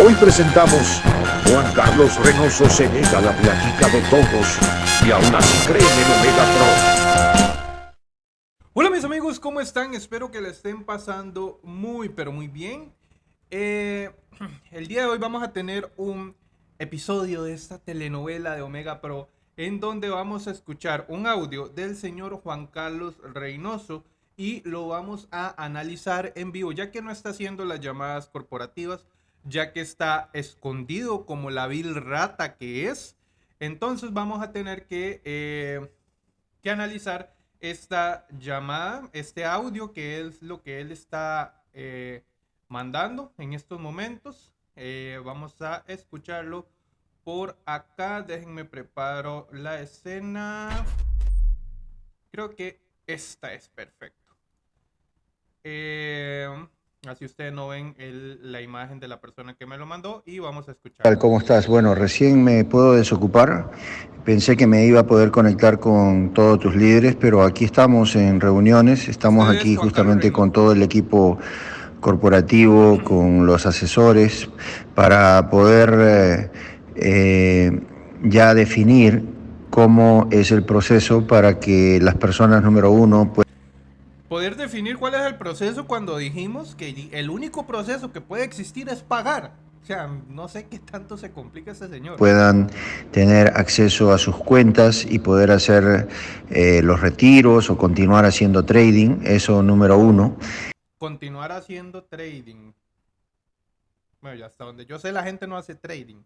Hoy presentamos Juan Carlos Reynoso se la plática de todos y aún así cree en Omega Pro. Hola mis amigos, ¿cómo están? Espero que le estén pasando muy pero muy bien. Eh, el día de hoy vamos a tener un episodio de esta telenovela de Omega Pro en donde vamos a escuchar un audio del señor Juan Carlos Reynoso y lo vamos a analizar en vivo, ya que no está haciendo las llamadas corporativas, ya que está escondido como la vil rata que es. Entonces vamos a tener que, eh, que analizar esta llamada, este audio, que es lo que él está eh, mandando en estos momentos. Eh, vamos a escucharlo por acá. Déjenme preparo la escena. Creo que esta es perfecto. Eh, así ustedes no ven la imagen de la persona que me lo mandó y vamos a escuchar. ¿Cómo estás? Bueno, recién me puedo desocupar. Pensé que me iba a poder conectar con todos tus líderes, pero aquí estamos en reuniones. Estamos aquí justamente con todo el equipo corporativo, con los asesores, para poder eh, eh, ya definir cómo es el proceso para que las personas número uno pues, poder definir cuál es el proceso cuando dijimos que el único proceso que puede existir es pagar. O sea, no sé qué tanto se complica ese señor. Puedan tener acceso a sus cuentas y poder hacer eh, los retiros o continuar haciendo trading, eso número uno. Continuar haciendo trading. Bueno, ya hasta donde yo sé la gente no hace trading.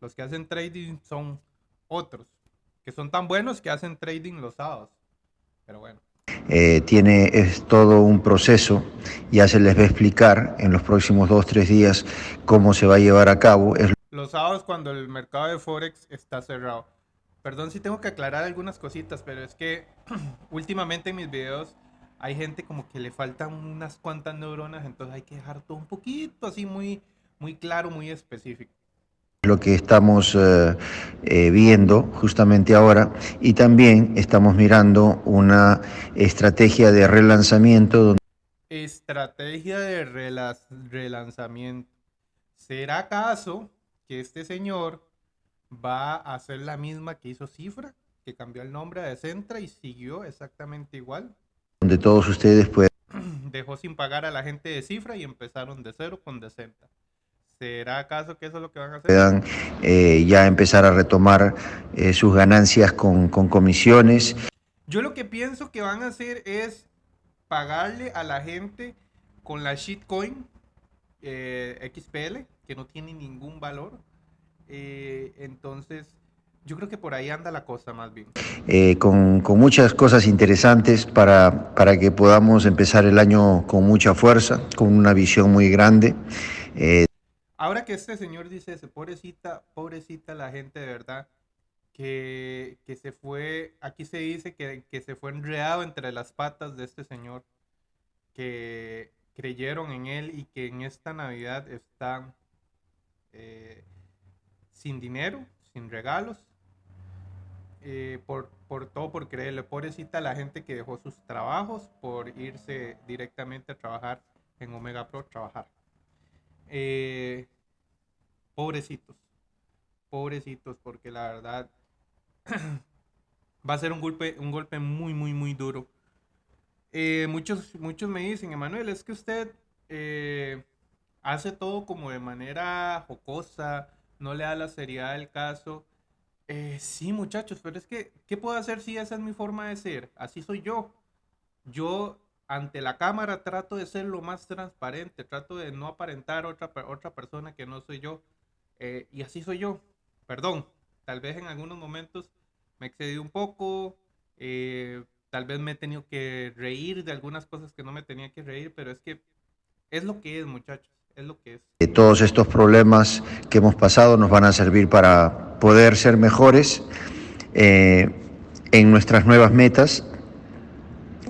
Los que hacen trading son otros, que son tan buenos que hacen trading los sábados. Pero bueno. Eh, tiene es todo un proceso, ya se les va a explicar en los próximos dos, tres días cómo se va a llevar a cabo. Los sábados cuando el mercado de Forex está cerrado. Perdón si tengo que aclarar algunas cositas, pero es que últimamente en mis videos hay gente como que le faltan unas cuantas neuronas, entonces hay que dejar todo un poquito así muy, muy claro, muy específico lo que estamos eh, eh, viendo justamente ahora y también estamos mirando una estrategia de relanzamiento. Estrategia de relanzamiento. ¿Será acaso que este señor va a hacer la misma que hizo Cifra, que cambió el nombre de Centra y siguió exactamente igual? Donde todos ustedes pueden... Dejó sin pagar a la gente de Cifra y empezaron de cero con Decenta. ¿Será acaso que eso es lo que van a hacer? Puedan eh, ya empezar a retomar eh, sus ganancias con, comisiones. Yo lo que pienso que van a hacer es pagarle a la gente con la shitcoin eh, XPL, que no tiene ningún valor. entonces, yo creo que por ahí anda la cosa más bien. con, muchas cosas interesantes para, para que podamos empezar el año con mucha fuerza, con una visión muy grande. Ahora que este señor dice ese, pobrecita, pobrecita la gente de verdad, que, se fue, aquí se dice que, se fue enredado entre las patas de este señor, que creyeron en él y que en esta Navidad están eh, sin dinero, sin regalos, eh, por, por todo por creerle. Pobrecita la gente que dejó sus trabajos por irse directamente a trabajar en Omega Pro, trabajar. Eh, pobrecitos, pobrecitos, porque la verdad va a ser un golpe, un golpe muy, muy, muy duro. Eh, muchos, muchos me dicen, Emanuel, es que usted eh, hace todo como de manera jocosa, no le da la seriedad del caso. sí, muchachos, pero es que, ¿qué puedo hacer si esa es mi forma de ser? Así soy yo. Yo ante la cámara trato de ser lo más transparente, trato de no aparentar otra, otra persona que no soy yo. Eh, y así soy yo. Perdón, tal vez en algunos momentos me excedí un poco, eh, tal vez me he tenido que reír de algunas cosas que no me tenía que reír, pero es que es lo que es, muchachos, es lo que es. Todos estos problemas que hemos pasado nos van a servir para poder ser mejores eh, en nuestras nuevas metas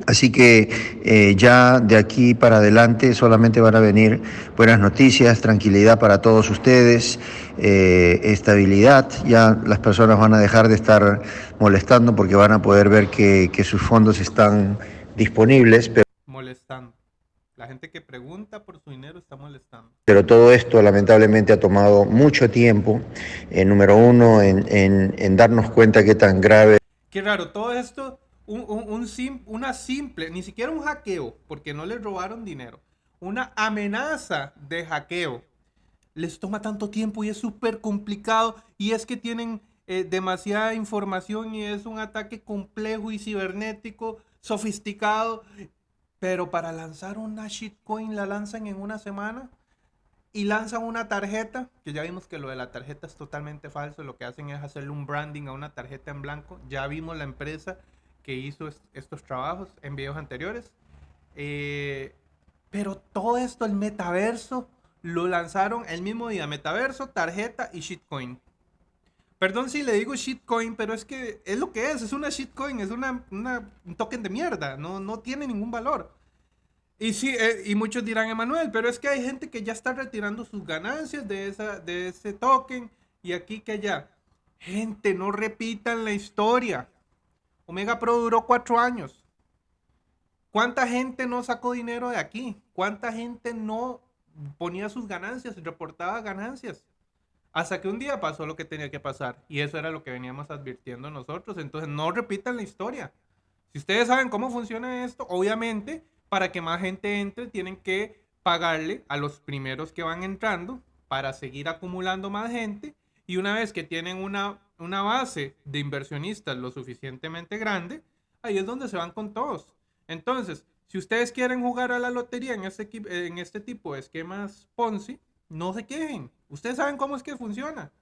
Así que eh, ya de aquí para adelante solamente van a venir buenas noticias, tranquilidad para todos ustedes, eh, estabilidad. Ya las personas van a dejar de estar molestando porque van a poder ver que, sus fondos están disponibles. Molestando. La gente que pregunta por su dinero está molestando. Pero todo esto lamentablemente ha tomado mucho tiempo, eh, número uno, en, en, darnos cuenta qué tan grave. Qué raro, todo esto, un, un, una simple, ni siquiera un hackeo, porque no les robaron dinero, una amenaza de hackeo. Les toma tanto tiempo y es súper complicado y es que tienen eh, demasiada información y es un ataque complejo y cibernético, sofisticado pero para lanzar una shitcoin la lanzan en una semana y lanzan una tarjeta, que ya vimos que lo de la tarjeta es totalmente falso, lo que hacen es hacerle un branding a una tarjeta en blanco. Ya vimos la empresa que hizo estos trabajos en videos anteriores. Eh, pero todo esto, el metaverso, lo lanzaron el mismo día. Metaverso, tarjeta y shitcoin. Perdón si le digo shitcoin, pero es que es lo que es, es una shitcoin, es una, un token de mierda, no, no tiene ningún valor. Y sí, eh, y muchos dirán, Emanuel, pero es que hay gente que ya está retirando sus ganancias de, esa, de ese token y aquí que allá. Gente, no repitan la historia. Omega Pro duró cuatro años. ¿Cuánta gente no sacó dinero de aquí? ¿Cuánta gente no ponía sus ganancias, reportaba ganancias? Hasta que un día pasó lo que tenía que pasar. Y eso era lo que veníamos advirtiendo nosotros. Entonces, no repitan la historia. Si ustedes saben cómo funciona esto, obviamente, para que más gente entre, tienen que pagarle a los primeros que van entrando para seguir acumulando más gente. Y una vez que tienen una, una base de inversionistas lo suficientemente grande, ahí es donde se van con todos. Entonces, si ustedes quieren jugar a la lotería en este, en este tipo de esquemas Ponzi, no se quejen. Ustedes saben cómo es que funciona.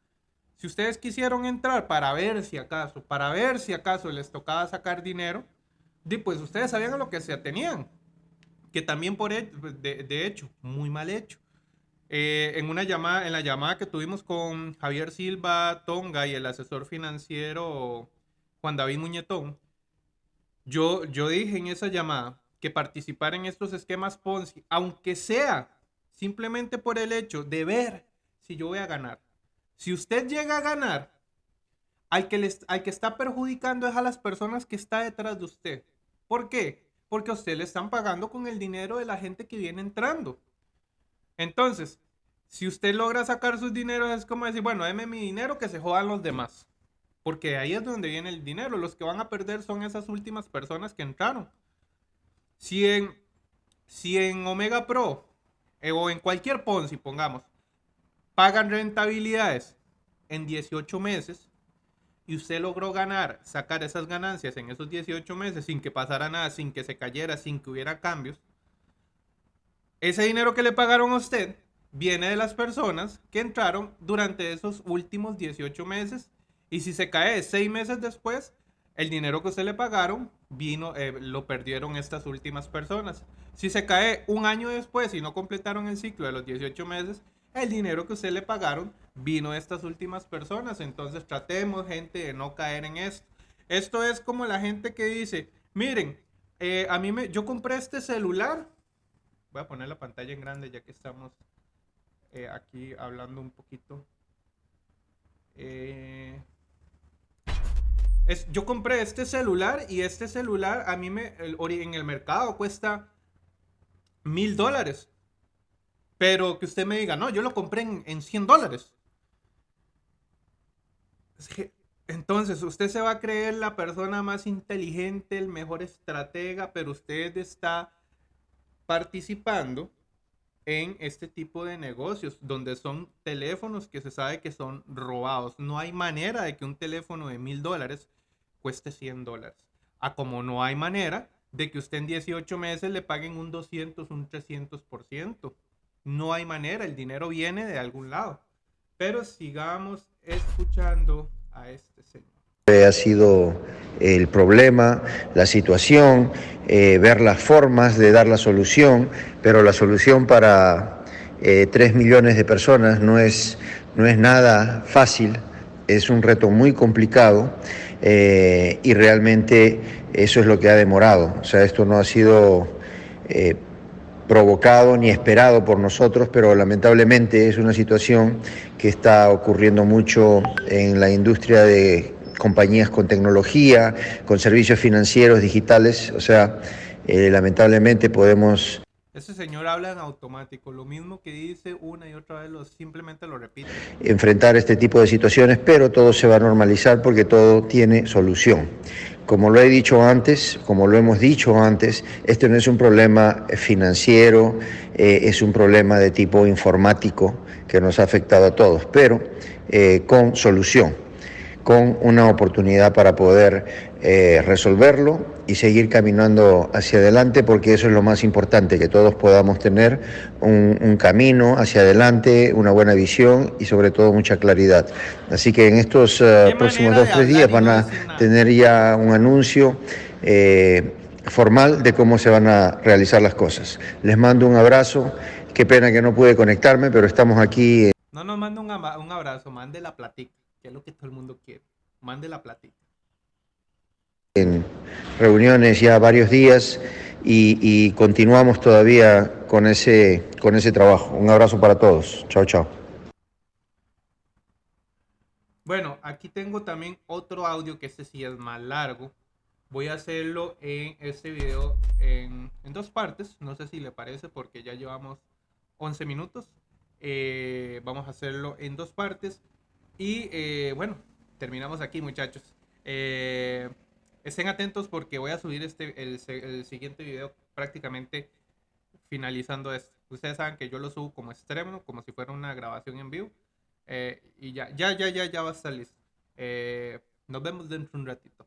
Si ustedes quisieron entrar para ver si acaso, para ver si acaso les tocaba sacar dinero, pues ustedes sabían a lo que se atenían. Que también por de, hecho, muy mal hecho. Eh, en una llamada, en la llamada que tuvimos con Javier Silva Tonga y el asesor financiero Juan David Muñetón, yo, dije en esa llamada que participar en estos esquemas Ponzi, aunque sea simplemente por el hecho de ver si yo voy a ganar. Si usted llega a ganar, al que, les, está perjudicando es a las personas que está detrás de usted. ¿Por qué? Porque a usted le están pagando con el dinero de la gente que viene entrando. Entonces, si usted logra sacar sus dineros, es como decir, bueno, déme mi dinero que se jodan los demás. Porque ahí es donde viene el dinero. Los que van a perder son esas últimas personas que entraron. Si en, si en Omega Pro eh, o en cualquier Ponzi, pongamos, pagan rentabilidades en 18 meses y usted logró ganar, sacar esas ganancias en esos 18 meses sin que pasara nada, sin que se cayera, sin que hubiera cambios, ese dinero que le pagaron a usted viene de las personas que entraron durante esos últimos 18 meses y si se cae 6 meses después, el dinero que usted le pagaron vino, eh, lo perdieron estas últimas personas. Si se cae un año después y no completaron el ciclo de los 18 meses, el dinero que usted le pagaron vino de estas últimas personas. Entonces tratemos, gente, de no caer en esto. Esto es como la gente que dice, miren, eh, a mí me, yo compré este celular. Voy a poner la pantalla en grande ya que estamos eh, aquí hablando un poquito. Eh, es, yo compré este celular y este celular a mí me, en el mercado cuesta mil dólares. Pero que usted me diga, no, yo lo compré en, en 100 dólares. Entonces, usted se va a creer la persona más inteligente, el mejor estratega, pero usted está participando en este tipo de negocios donde son teléfonos que se sabe que son robados. No hay manera de que un teléfono de mil dólares cueste 100 dólares. A como no hay manera de que usted en 18 meses le paguen un 200, un 300%. No hay manera, el dinero viene de algún lado. Pero sigamos escuchando a este señor. Ha sido el problema, la situación, eh, ver las formas de dar la solución, pero la solución para eh, 3 millones de personas no es, no es nada fácil, es un reto muy complicado eh, y realmente eso es lo que ha demorado. O sea, esto no ha sido eh, provocado ni esperado por nosotros, pero lamentablemente es una situación que está ocurriendo mucho en la industria de compañías con tecnología, con servicios financieros digitales. O sea, eh, lamentablemente podemos Ese señor habla en automático, lo mismo que dice una y otra vez, lo, simplemente lo repite. Enfrentar este tipo de situaciones, pero todo se va a normalizar porque todo tiene solución. Como lo he dicho antes, como lo hemos dicho antes, este no es un problema financiero, eh, es un problema de tipo informático que nos ha afectado a todos, pero eh, con solución con una oportunidad para poder eh, resolverlo y seguir caminando hacia adelante, porque eso es lo más importante, que todos podamos tener un, camino hacia adelante, una buena visión y sobre todo mucha claridad. Así que en estos eh, próximos dos o tres días van a tener ya un anuncio. Eh, formal de cómo se van a realizar las cosas. Les mando un abrazo, qué pena que no pude conectarme, pero estamos aquí. No nos manda un, un abrazo, mande la platica que es lo que todo el mundo quiere. Mande la platita. En reuniones ya varios días y, continuamos todavía con ese, con ese trabajo. Un abrazo para todos. Chao, chao. Bueno, aquí tengo también otro audio que este sí es más largo. Voy a hacerlo en este video en, dos partes. No sé si le parece porque ya llevamos 11 minutos. Eh, vamos a hacerlo en dos partes. Y eh, bueno, terminamos aquí muchachos. Eh, estén atentos porque voy a subir este, el, siguiente video prácticamente finalizando esto. Ustedes saben que yo lo subo como extremo, como si fuera una grabación en vivo. Eh, y ya, ya, ya, ya, ya va a estar listo. nos vemos dentro de un ratito.